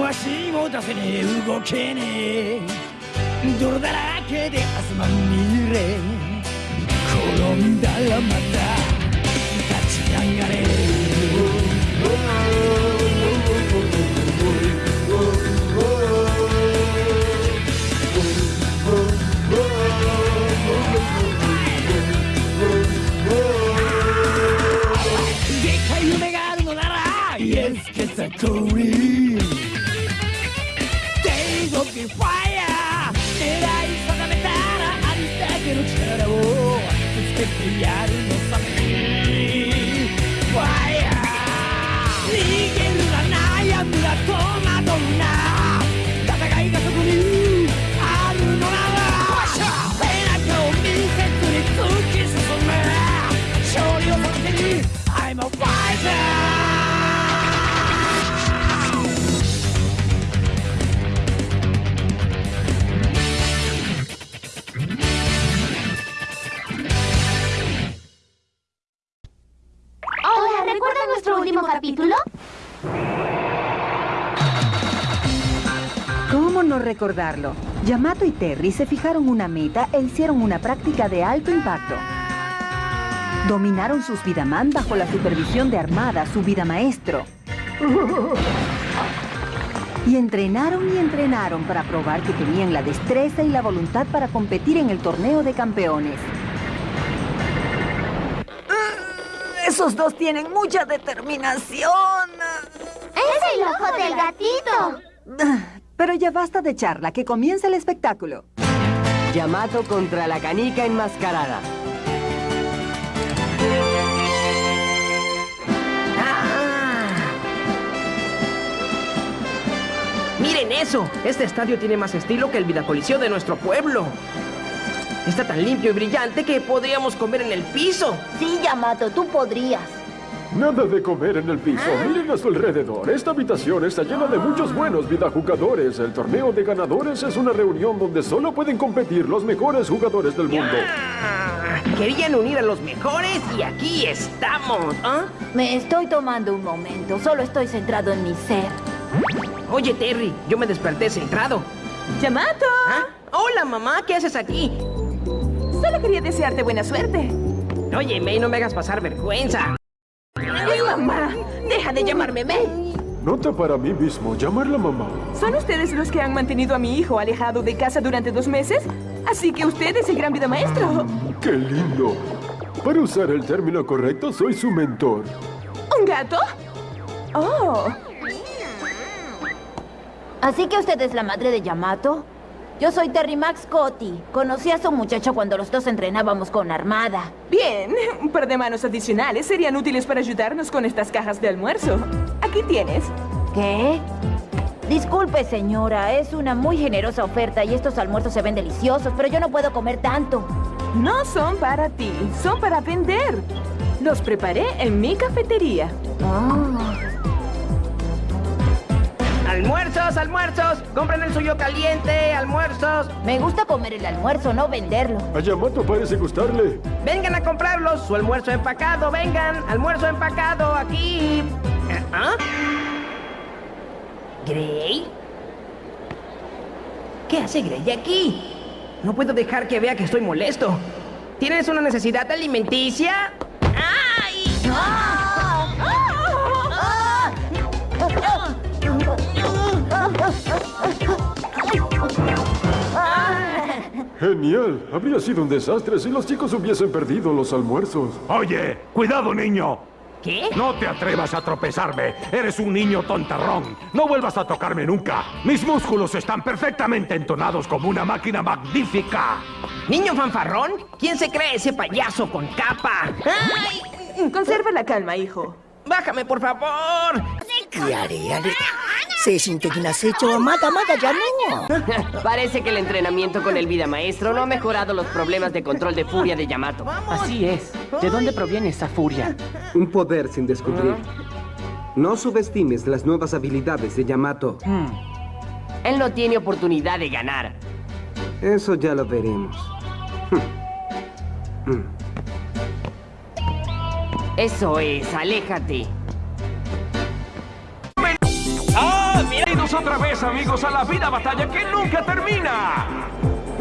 も足も出せねえ動けねえ。泥だらけで明日まみれ。転んだらまた立ち上がれ。でっかい夢があるのなら Yes, get a Days of the fire! 狙い定めたらありだけの力をぶつけてやる。Capítulo? ¿Cómo no recordarlo? Yamato y Terry se fijaron una meta e hicieron una práctica de alto impacto. Dominaron sus Vidaman bajo la supervisión de Armada, su vida maestro. Y entrenaron y entrenaron para probar que tenían la destreza y la voluntad para competir en el torneo de campeones. Esos dos tienen mucha determinación. ¡Es el ojo del gatito! Pero ya basta de charla, que comience el espectáculo. Yamato contra la canica enmascarada. ¡Miren eso! Este estadio tiene más estilo que el Vidacoliseo de nuestro pueblo. Está tan limpio y brillante que podríamos comer en el piso. Sí, Yamato, tú podrías. Nada de comer en el piso. Miren a su alrededor. Esta habitación está llena de muchos buenos vidajugadores. El torneo de ganadores es una reunión donde solo pueden competir los mejores jugadores del mundo. Ah, Querían unir a los mejores y aquí estamos. ¿ah? Me estoy tomando un momento. Solo estoy centrado en mi ser. Oye, Terry, yo me desperté centrado. ¡Yamato! ¿Ah? Hola, mamá, ¿qué haces aquí? Solo quería desearte buena suerte. Oye, May, no me hagas pasar vergüenza. ¡Ay, mamá! ¡Deja de llamarme May! Nota para mí mismo, llamarla mamá. ¿Son ustedes los que han mantenido a mi hijo alejado de casa durante dos meses? Así que usted es el gran vida maestro. ¡Qué lindo! Para usar el término correcto, soy su mentor. ¿Un gato? Oh, ¿Así que usted es la madre de Yamato? Yo soy Terry Max Cotti. Conocí a su muchacho cuando los dos entrenábamos con Armada. bien. Un par de manos adicionales serían útiles para ayudarnos con estas cajas de almuerzo. Aquí tienes. ¿Qué? Disculpe, señora. Es una muy generosa oferta y estos almuerzos se ven deliciosos, pero yo no puedo comer tanto. No son para ti, son para vender. Los preparé en mi cafetería. Ah. ¡Almuerzos, almuerzos! ¡Compren el suyo caliente! ¡Almuerzos! Me gusta comer el almuerzo, no venderlo. A Yamato parece gustarle. ¡Vengan a comprarlos! ¡Su almuerzo empacado! ¡Vengan! ¡Almuerzo empacado! ¡Aquí! ¿Ah? ¿Gray? ¿Qué hace Gray aquí? No puedo dejar que vea que estoy molesto. ¿Tienes una necesidad alimenticia? ¡Ay! Genial. Habría sido un desastre si los chicos hubiesen perdido los almuerzos. Oye, cuidado, niño. ¿Qué? No te atrevas a tropezarme. Eres un niño tontarrón. No vuelvas a tocarme nunca. Mis músculos están perfectamente entonados como una máquina magnífica. ¿Niño fanfarrón? ¿Quién se cree ese payaso con capa? ¡Ay! Conserva la calma, hijo. ¡Bájame, por favor! Yare, yare. Se sintió que has hecho. Mata, mata, ya no. Parece que el entrenamiento con el vida maestro no ha mejorado los problemas de control de furia de Yamato. Así es. ¿De dónde proviene esa furia? Un poder sin descubrir. Ah. No subestimes las nuevas habilidades de Yamato. Hmm. Él no tiene oportunidad de ganar. Eso ya lo veremos. Hmm. Hmm. Eso es, aléjate. ¡Ah! Bienvenidos otra vez, amigos, a la vida batalla que nunca termina.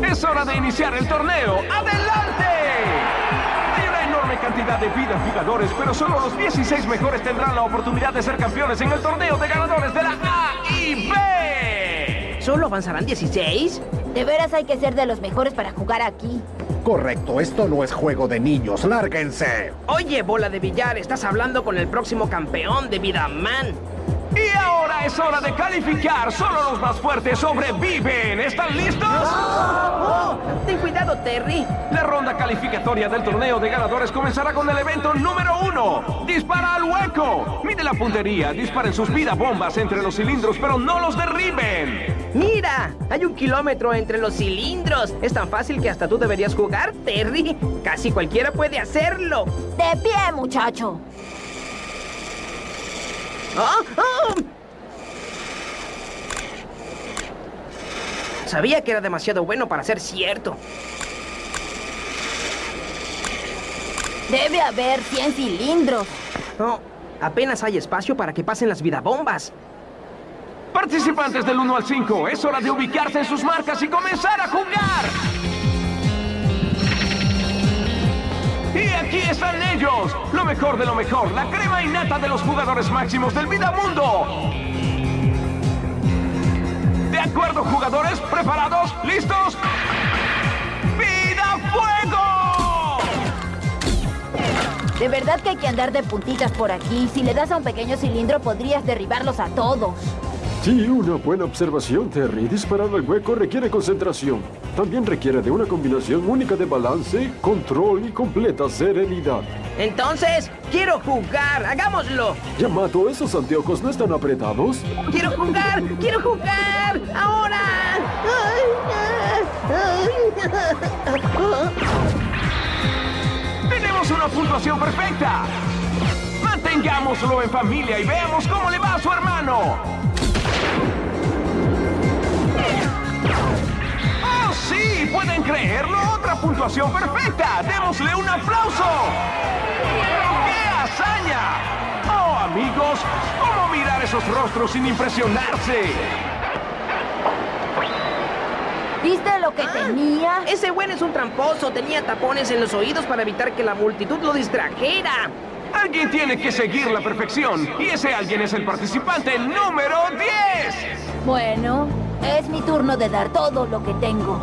Es hora de iniciar el torneo. ¡Adelante! Hay una enorme cantidad de vidas jugadores, pero solo los 16 mejores tendrán la oportunidad de ser campeones en el torneo de ganadores de la A y B. ¿Solo avanzarán 16? De veras hay que ser de los mejores para jugar aquí. Correcto, esto no es juego de niños, lárguense. Oye, bola de billar, estás hablando con el próximo campeón de Vidaman. Y ahora es hora de calificar. Solo los más fuertes sobreviven. ¿Están listos? Ten cuidado, Terry. La ronda calificatoria del torneo de ganadores comenzará con el evento número uno. Dispara al hueco. Mide la puntería. Disparen sus vida bombas entre los cilindros, pero no los derriben. Mira, hay un kilómetro entre los cilindros. Es tan fácil que hasta tú deberías jugar, Terry. Casi cualquiera puede hacerlo. De pie, muchacho. ¡Ah! ¡Ah! Sabía que era demasiado bueno para ser cierto. Debe haber 100 cilindros. No, apenas hay espacio para que pasen las vidabombas. Participantes del 1 al 5, es hora de ubicarse en sus marcas y comenzar a jugar. Y aquí están ellos, lo mejor de lo mejor, la crema innata de los jugadores máximos del Vidamundo. ¿De acuerdo, jugadores? ¿Preparados? ¿Listos? ¡Vida Fuego! De verdad que hay que andar de puntitas por aquí. Si le das a un pequeño cilindro podrías derribarlos a todos. Sí, una buena observación, Terry. Disparar al hueco requiere concentración. También requiere de una combinación única de balance, control y completa serenidad. Entonces, quiero jugar. ¡Hagámoslo! Yamato, ¿esos anteojos no están apretados? ¡Quiero jugar! ¡Quiero jugar! ¡Ahora! ¡Tenemos una puntuación perfecta! Mantengámoslo en familia y veamos cómo le va a su hermano. Sí! ¿Pueden creerlo? ¡Otra puntuación perfecta! ¡Démosle un aplauso! ¡Qué hazaña! ¡Oh, amigos! ¿Cómo mirar esos rostros sin impresionarse? ¿Viste lo que tenía? Ese güey es un tramposo. Tenía tapones en los oídos para evitar que la multitud lo distrajera. Alguien tiene que seguir la perfección. Y ese alguien es el participante número 10. Bueno, es mi turno de dar todo lo que tengo.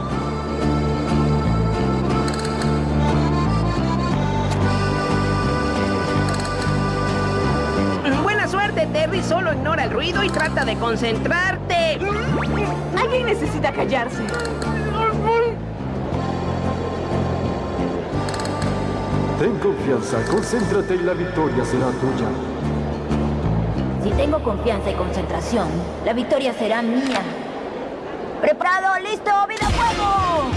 Buena suerte, Terry. Solo ignora el ruido y trata de concentrarte. Alguien necesita callarse. Ten confianza, concéntrate y la victoria será tuya. Si tengo confianza y concentración, la victoria será mía. ¿Preparado? ¿Listo? ¡Vida fuego!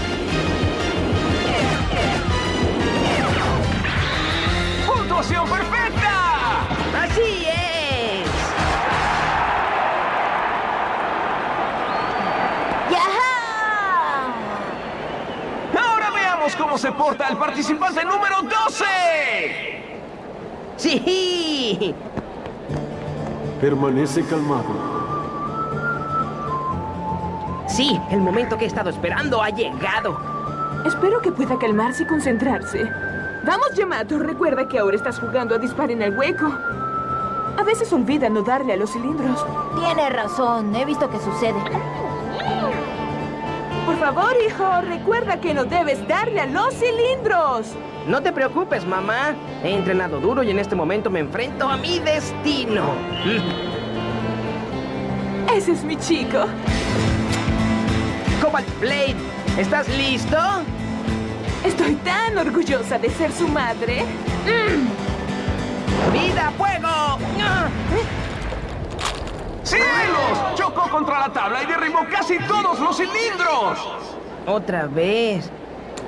¡Puntuación perfecta! ¡Así es! ¡Yaja! Ahora veamos cómo se porta el participante número 12. ¡Sí! Permanece calmado. Sí, el momento que he estado esperando ha llegado. Espero que pueda calmarse y concentrarse. Vamos, Yamato. Recuerda que ahora estás jugando a disparar en el hueco. A veces olvida no darle a los cilindros. Tiene razón, he visto que sucede. Por favor, hijo, recuerda que no debes darle a los cilindros. No te preocupes, mamá. He entrenado duro y en este momento me enfrento a mi destino. Ese es mi chico. Cobalt Blade, ¿estás listo? Estoy tan orgullosa de ser su madre. ¡Vida, fuego! ¡Cielos! Chocó contra la tabla y derribó casi todos los cilindros. Otra vez.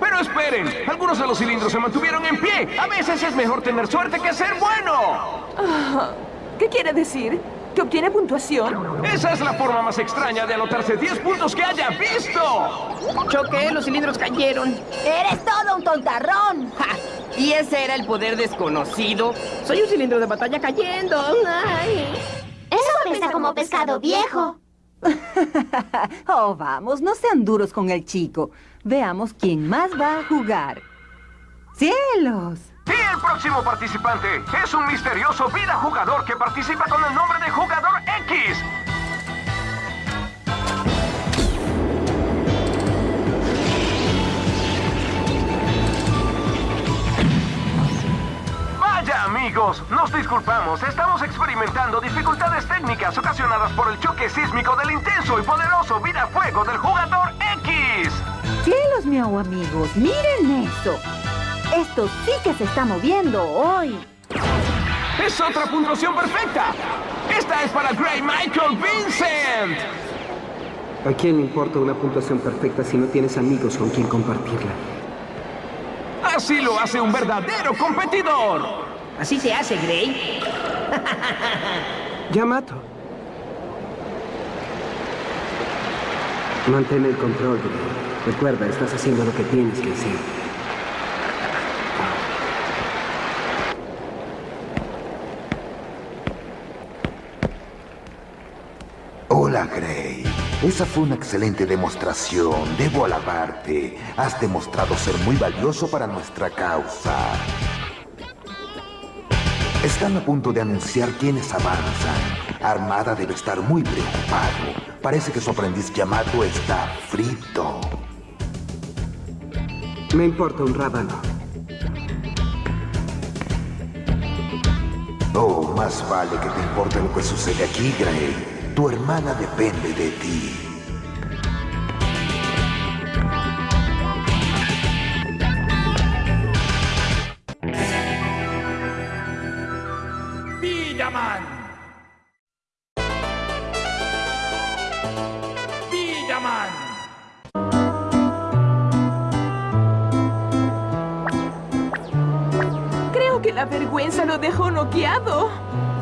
Pero esperen, algunos de los cilindros se mantuvieron en pie. A veces es mejor tener suerte que ser bueno. Ah, ¿Qué quiere decir? ¿Que obtiene puntuación? Esa es la forma más extraña de anotarse 10 puntos que haya visto. Choqué, los cilindros cayeron. ¡Eres todo un tontarrón! ¡Ja! ¿Y ese era el poder desconocido? Soy un cilindro de batalla cayendo. Ay. Eso pesa como pescado viejo. oh, vamos, no sean duros con el chico. Veamos quién más va a jugar. ¡Cielos! El próximo participante es un misterioso vida jugador que participa con el nombre de Jugador X. Vaya amigos, nos disculpamos, estamos experimentando dificultades técnicas ocasionadas por el choque sísmico del intenso y poderoso vida fuego del Jugador X. ¡Cielos, miau amigos! ¡Miren eso! Esto sí que se está moviendo hoy. ¡Es otra puntuación perfecta! ¡Esta es para Gray Michael Vincent! ¿A quién le importa una puntuación perfecta si no tienes amigos con quien compartirla? Así lo hace un verdadero competidor. Así se hace, Gray. Yamato. Mantén el control, Gray. Recuerda, estás haciendo lo que tienes que hacer. Hola, Gray. Esa fue una excelente demostración. Debo alabarte. Has demostrado ser muy valioso para nuestra causa. Están a punto de anunciar quiénes avanzan. Armada debe estar muy preocupado. Parece que su aprendiz Yamato está frito. Me importa un rábano. Oh, más vale que te importe lo que sucede aquí, Gray. Tu hermana depende de ti. Que la vergüenza lo dejó noqueado.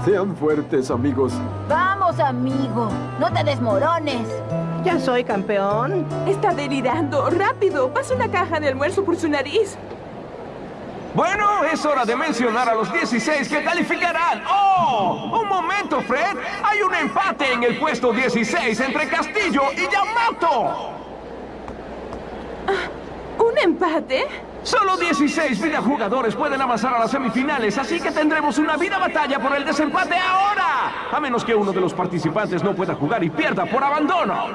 Sean fuertes, amigos. Vamos, amigo. No te desmorones. Ya soy campeón. Está delirando. ¡Rápido! Pasa una caja de almuerzo por su nariz. Bueno, es hora de mencionar a los 16 que calificarán. ¡Oh! ¡Un momento, Fred! Hay un empate en el puesto 16 entre Castillo y Yamato. ¿Un empate? Solo 16 videojugadores pueden avanzar a las semifinales, así que tendremos una vida batalla por el desempate ahora. A menos que uno de los participantes no pueda jugar y pierda por abandono.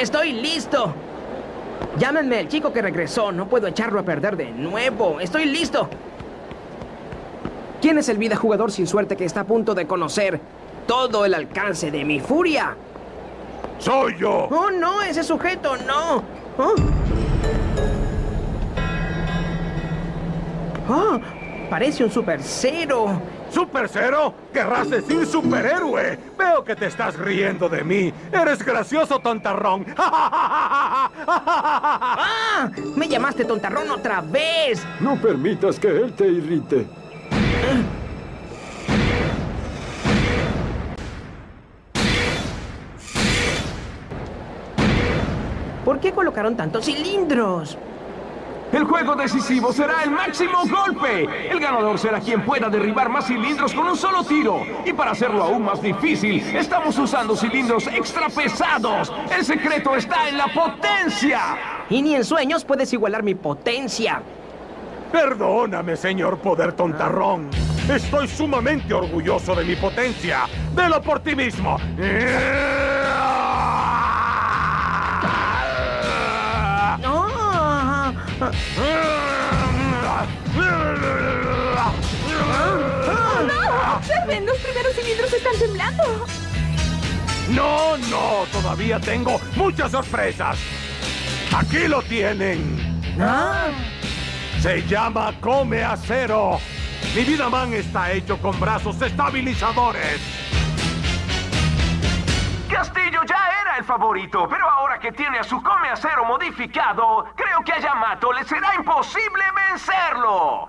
Estoy listo. Llámenme el chico que regresó. No puedo echarlo a perder de nuevo. Estoy listo. ¿Quién es el vida jugador sin suerte que está a punto de conocer todo el alcance de mi furia? ¡Soy yo! ¡Oh, no! ¡Ese sujeto, no! ¡Oh! ¡Oh! Parece un super cero. ¿Super cero? ¿Querrás decir superhéroe? Veo que te estás riendo de mí. Eres gracioso, tontarrón. ¡Ah! ¡Me llamaste tontarrón otra vez! No permitas que él te irrite. ¿Por qué colocaron tantos cilindros? El juego decisivo será el máximo golpe. El ganador será quien pueda derribar más cilindros con un solo tiro. Y para hacerlo aún más difícil, estamos usando cilindros extra pesados. El secreto está en la potencia. Y ni en sueños puedes igualar mi potencia. Perdóname, señor Poder Tontarrón. Estoy sumamente orgulloso de mi potencia. ¡Velo por ti mismo! ¡Oh, no! ¡Observen! ¡Los primeros cilindros están temblando! No, no, todavía tengo muchas sorpresas. Aquí lo tienen. Se llama Come Acero. Mi vida man está hecho con brazos estabilizadores. Castillo ya el favorito, pero ahora que tiene a su come acero modificado, creo que a Yamato le será imposible vencerlo.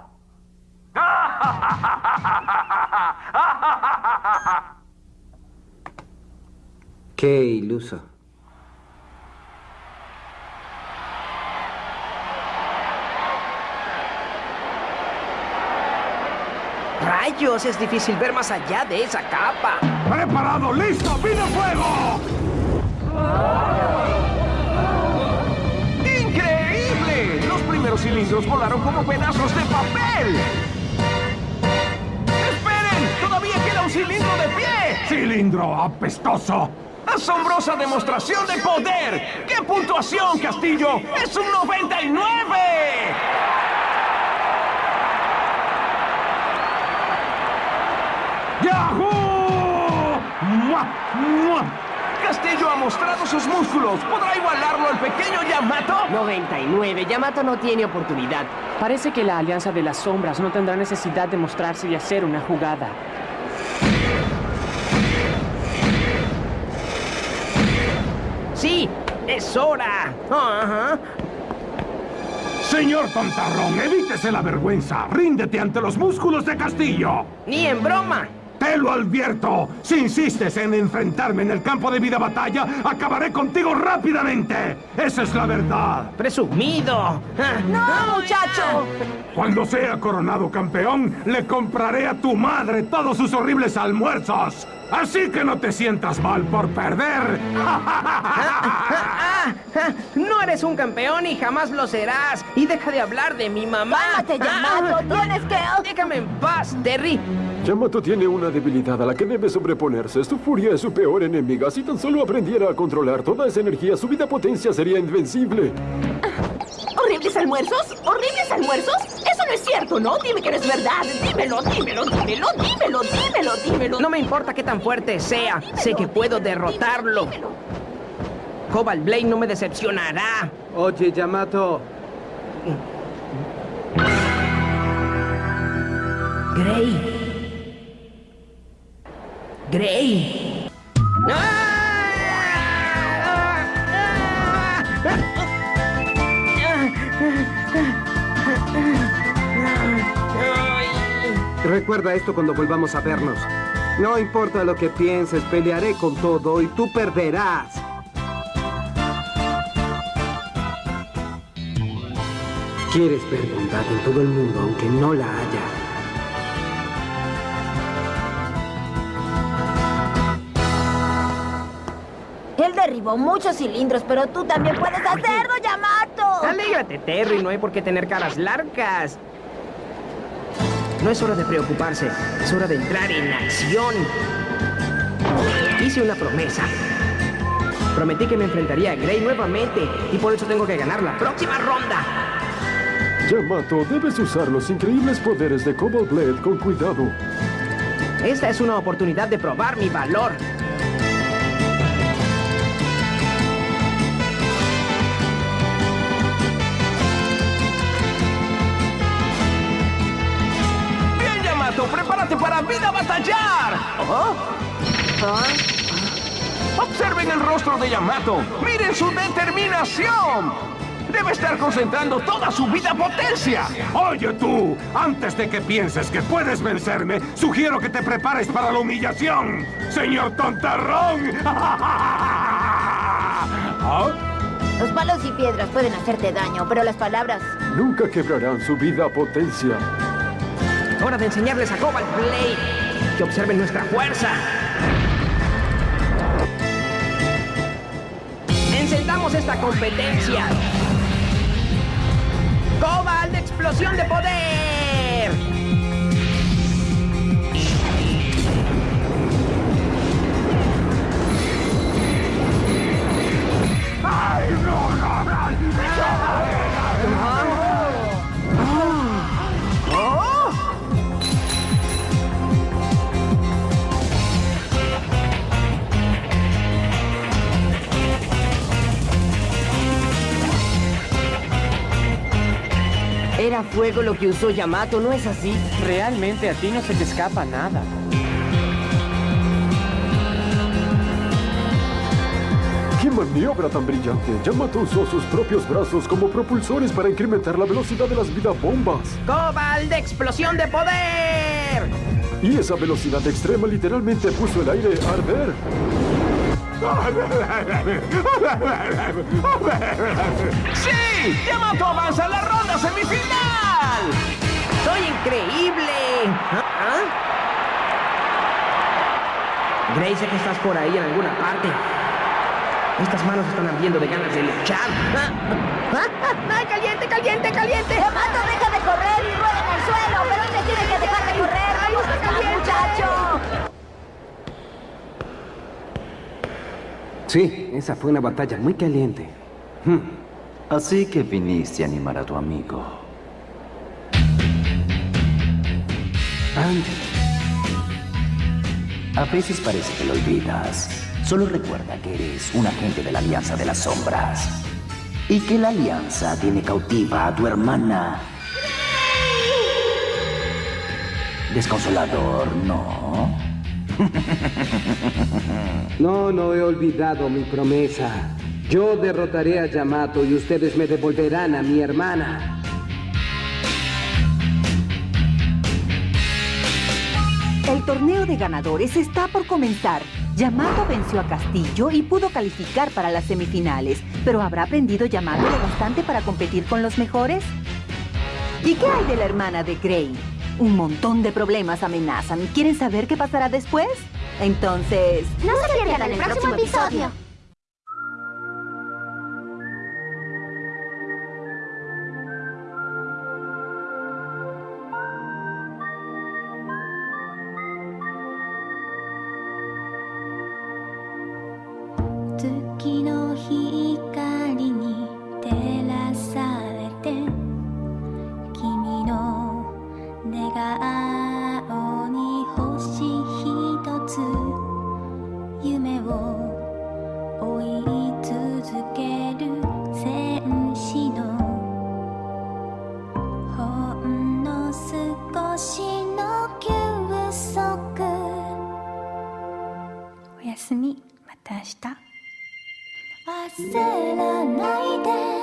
Qué iluso. ¡Rayos! Es difícil ver más allá de esa capa. ¡Preparado! ¡Listo! ¡Vino fuego! ¡Increíble! Los primeros cilindros volaron como pedazos de papel. ¡Esperen! ¡Todavía queda un cilindro de pie! ¡Cilindro apestoso! ¡Asombrosa demostración de poder! ¡Qué puntuación, Castillo! ¡Es un 99! ¡Yahoo! ¡Mua! ¡Mua! Castillo ha mostrado sus músculos. ¿Podrá igualarlo al pequeño Yamato? 99. Yamato no tiene oportunidad. Parece que la Alianza de las Sombras no tendrá necesidad de mostrarse y hacer una jugada. ¡Sí! ¡Es hora! Señor Tontarrón, evítese la vergüenza. Ríndete ante los músculos de Castillo. ¡Ni en broma! Te lo advierto. Si insistes en enfrentarme en el campo de vida batalla, acabaré contigo rápidamente. Esa es la verdad. ¡Presumido! ¡No, muchacho! Cuando sea coronado campeón, le compraré a tu madre todos sus horribles almuerzos. Así que no te sientas mal por perder. Ah, ah, no eres un campeón y jamás lo serás. Y deja de hablar de mi mamá. ¡Cálmate, Yamato! ¡Tienes que...! Déjame en paz, Terry. Yamato tiene una debilidad a la que debe sobreponerse. Su furia es su peor enemiga. Si tan solo aprendiera a controlar toda esa energía, su vida potencia sería invencible. ¿Horribles almuerzos? ¿Horribles almuerzos? No es cierto, ¿no? Dime que no es verdad. Dímelo, dímelo, dímelo, dímelo, dímelo, dímelo. No me importa qué tan fuerte sea. Sé que puedo derrotarlo. Cobalt Blade no me decepcionará. Oye, Yamato. Gray. Gray. Recuerda esto cuando volvamos a vernos. No importa lo que pienses, pelearé con todo y tú perderás. Quieres ver bondad en todo el mundo aunque no la haya. Él derribó muchos cilindros, pero tú también puedes hacerlo, Yamato. Alégrate, Terry. No hay por qué tener caras largas. No es hora de preocuparse. Es hora de entrar en acción. Hice una promesa. Prometí que me enfrentaría a Gray nuevamente y por eso tengo que ganar la próxima ronda. Yamato, debes usar los increíbles poderes de Cobalt Blade con cuidado. Esta es una oportunidad de probar mi valor. Prepárate para vida batallar. ¿Oh? Observen el rostro de Yamato. Miren su determinación. Debe estar concentrando toda su vida potencia. Oye tú, antes de que pienses que puedes vencerme, sugiero que te prepares para la humillación, señor tontarrón. ¿Ah? Los palos y piedras pueden hacerte daño, pero las palabras... Nunca quebrarán su vida potencia. Hora de enseñarles a Cobalt Blade que observen nuestra fuerza. Encendamos esta competencia. ¡Cobalt explosión de poder! Era fuego lo que usó Yamato, ¿no es así? Realmente a ti no se te escapa nada. ¡Qué maniobra tan brillante! Yamato usó sus propios brazos como propulsores para incrementar la velocidad de las vida bombas. ¡Cobalt de explosión de poder! Y esa velocidad extrema literalmente puso el aire a arder. ¡Sí! ¡Yamato avanza a la ronda semifinal! ¡Soy increíble! ¿Ah? Sé que estás por ahí en alguna parte. Estas manos están ardiendo de ganas de luchar. ¡Ah! ¡Ah! ¡Caliente, caliente, caliente! Yamato, deja de correr y rueda en el suelo, pero te tiene que dejar de correr. ¡Vamos, muchacho! Sí, esa fue una batalla muy caliente. Hmm. Así que viniste a animar a tu amigo. Andy. A veces parece que lo olvidas. Solo recuerda que eres un agente de la Alianza de las Sombras. Y que la Alianza tiene cautiva a tu hermana. Desconsolador, ¿no? No, no he olvidado mi promesa. Yo derrotaré a Yamato y ustedes me devolverán a mi hermana. El torneo de ganadores está por comenzar. Yamato venció a Castillo y pudo calificar para las semifinales. ¿Pero habrá aprendido Yamato lo bastante para competir con los mejores? ¿Y qué hay de la hermana de Gray? Un montón de problemas amenazan. ¿Quieren saber qué pasará después? Entonces... No se pierdan el próximo episodio. 月焦らないで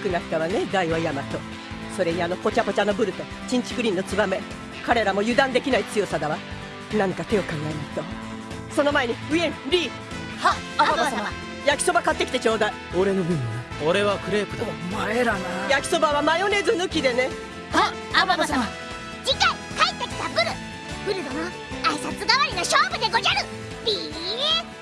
強くなったわね大和ヤマトそれにあのポチャポチャのブルとチンチクリンのツバメ。彼らも油断できない強さだわ。何か手を考えないと。その前にウィンリー。はアババ様。焼きそば買ってきてちょうだい。俺の分は？俺はクレープだ。お前らな。焼きそばはマヨネーズ抜きでね。はアババ様。次回帰ってきたブル。ブル殿挨拶代わりの勝負でごじゃる。ビー